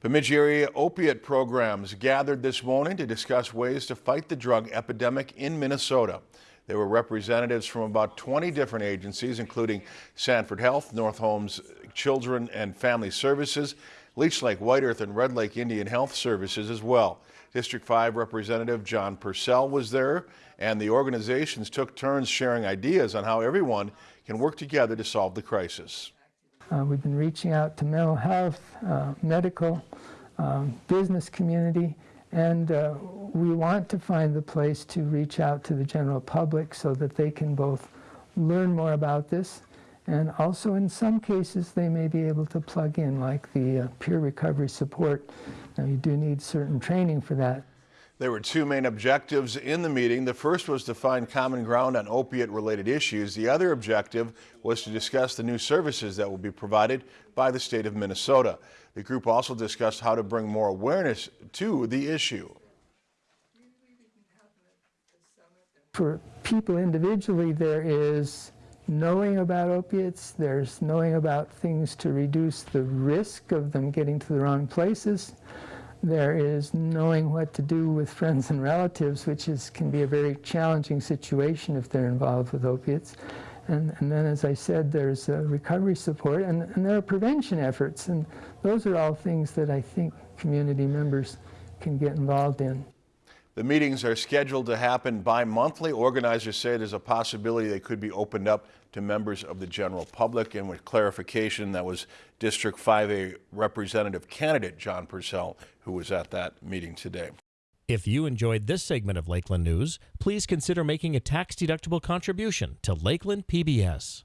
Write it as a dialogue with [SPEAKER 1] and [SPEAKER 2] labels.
[SPEAKER 1] Bemidji area opiate programs gathered this morning to discuss ways to fight the drug epidemic in Minnesota. There were representatives from about 20 different agencies, including Sanford Health, North Homes Children and Family Services, Leech Lake White Earth and Red Lake Indian Health Services as well. District 5 Representative John Persell was there, and the organizations took turns sharing ideas on how everyone can work together to solve the crisis.
[SPEAKER 2] Uh, we've been reaching out to mental health, uh, medical, um, business community, and uh, we want to find the place to reach out to the general public so that they can both learn more about this and also in some cases they may be able to plug in like the uh, peer recovery support. Now you do need certain training for that.
[SPEAKER 1] There were two main objectives in the meeting. The first was to find common ground on opiate related issues. The other objective was to discuss the new services that will be provided by the state of Minnesota. The group also discussed how to bring more awareness to the issue.
[SPEAKER 2] For people individually, there is knowing about opiates, there's knowing about things to reduce the risk of them getting to the wrong places. There is knowing what to do with friends and relatives, which is, can be a very challenging situation if they're involved with opiates. And, and then, as I said, there's uh, recovery support, and, and there are prevention efforts. And those are all things that I think community members can get involved in.
[SPEAKER 1] The meetings are scheduled to happen bi-monthly. Organizers say there's a possibility they could be opened up to members of the general public. And with clarification, that was District 5A Representative candidate John Persell, who was at that meeting today.
[SPEAKER 3] If you enjoyed this segment of Lakeland News, please consider making a tax-deductible contribution to Lakeland PBS.